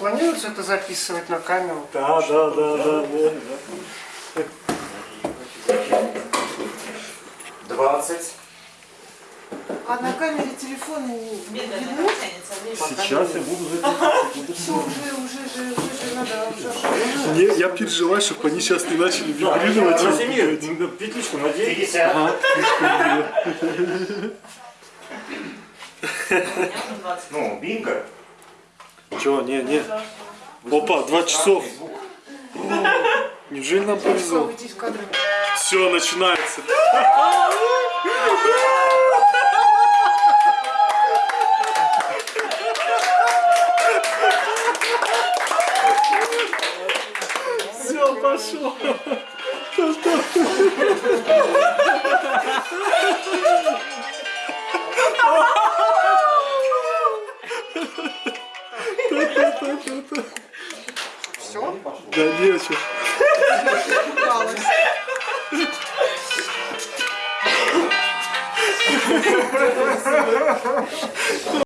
умеют это записывать на камеру. Да, да, да, да, да. 20. А на камере телефон не видно? Сейчас я буду записывать. Все, уже, уже же, уже же надо уже. Не, я переживаю, чтобы они сейчас не начали вибрировать. Возьми, петличку надень. 50. Ну, бинго. Че, не, не. Опа, два часов. Неужели нам повезло? Все, начинается. Все, пошел. Все, Да нечего. упалось.